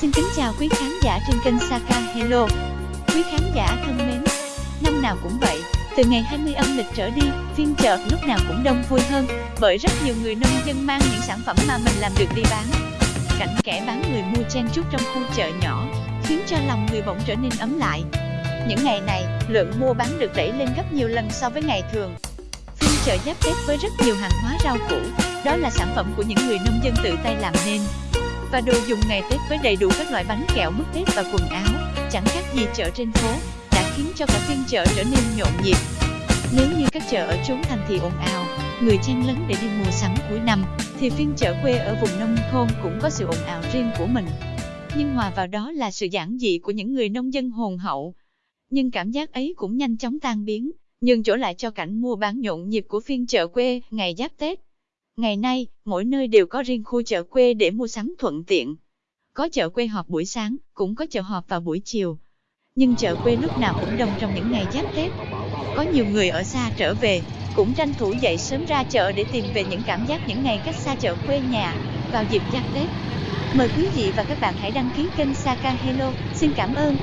Xin kính chào quý khán giả trên kênh Saka Hello. Quý khán giả thân mến, năm nào cũng vậy, từ ngày 20 âm lịch trở đi, phiên chợ lúc nào cũng đông vui hơn, bởi rất nhiều người nông dân mang những sản phẩm mà mình làm được đi bán. Cảnh kẻ bán người mua chen chúc trong khu chợ nhỏ, khiến cho lòng người bỗng trở nên ấm lại. Những ngày này, lượng mua bán được đẩy lên gấp nhiều lần so với ngày thường. Phiên chợ giáp Tết với rất nhiều hàng hóa rau củ, đó là sản phẩm của những người nông dân tự tay làm nên và đồ dùng ngày Tết với đầy đủ các loại bánh kẹo mứt Tết và quần áo, chẳng khác gì chợ trên phố, đã khiến cho cả phiên chợ trở nên nhộn nhịp. Nếu như các chợ ở chốn thành thị ồn ào, người chen lấn để đi mua sắm cuối năm, thì phiên chợ quê ở vùng nông thôn cũng có sự ồn ào riêng của mình. Nhưng hòa vào đó là sự giản dị của những người nông dân hồn hậu. Nhưng cảm giác ấy cũng nhanh chóng tan biến, nhường chỗ lại cho cảnh mua bán nhộn nhịp của phiên chợ quê ngày giáp Tết. Ngày nay, mỗi nơi đều có riêng khu chợ quê để mua sắm thuận tiện. Có chợ quê họp buổi sáng, cũng có chợ họp vào buổi chiều. Nhưng chợ quê lúc nào cũng đông trong những ngày giáp Tết. Có nhiều người ở xa trở về, cũng tranh thủ dậy sớm ra chợ để tìm về những cảm giác những ngày cách xa chợ quê nhà vào dịp giáp Tết. Mời quý vị và các bạn hãy đăng ký kênh Saka Hello. Xin cảm ơn.